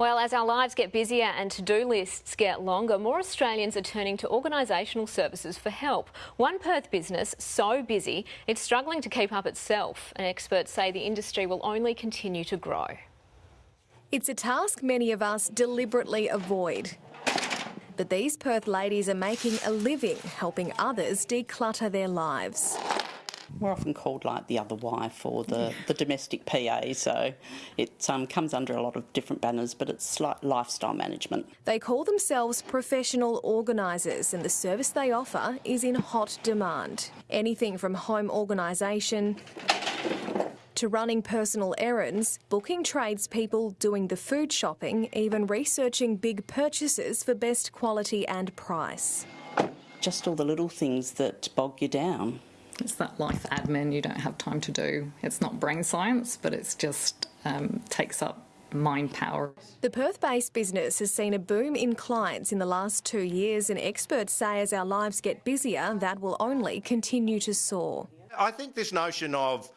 Well, as our lives get busier and to-do lists get longer, more Australians are turning to organisational services for help. One Perth business so busy it's struggling to keep up itself, and experts say the industry will only continue to grow. It's a task many of us deliberately avoid. But these Perth ladies are making a living helping others declutter their lives. We're often called like the other wife or the, the domestic PA, so it um, comes under a lot of different banners, but it's like lifestyle management. They call themselves professional organisers, and the service they offer is in hot demand. Anything from home organisation to running personal errands, booking tradespeople, doing the food shopping, even researching big purchases for best quality and price. Just all the little things that bog you down. It's that life admin you don't have time to do. It's not brain science, but it's just um, takes up mind power. The Perth-based business has seen a boom in clients in the last two years and experts say as our lives get busier, that will only continue to soar. I think this notion of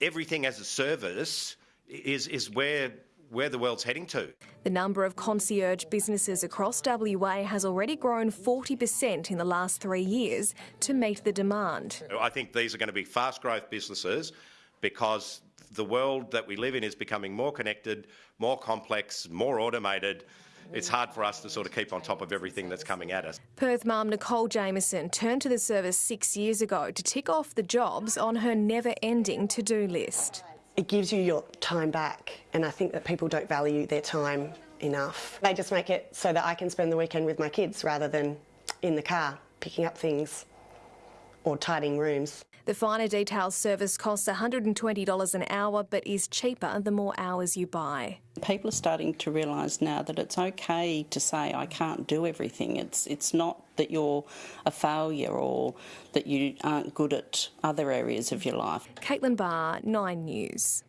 everything as a service is, is where where the world's heading to. The number of concierge businesses across WA has already grown 40% in the last three years to meet the demand. I think these are going to be fast growth businesses because the world that we live in is becoming more connected, more complex, more automated it's hard for us to sort of keep on top of everything that's coming at us. Perth mum Nicole Jameson turned to the service six years ago to tick off the jobs on her never-ending to-do list it gives you your time back, and I think that people don't value their time enough. They just make it so that I can spend the weekend with my kids rather than in the car picking up things or tidying rooms. The finer details service costs $120 an hour but is cheaper the more hours you buy. People are starting to realise now that it's okay to say I can't do everything. It's it's not that you're a failure or that you aren't good at other areas of your life. Caitlin Barr, 9 News.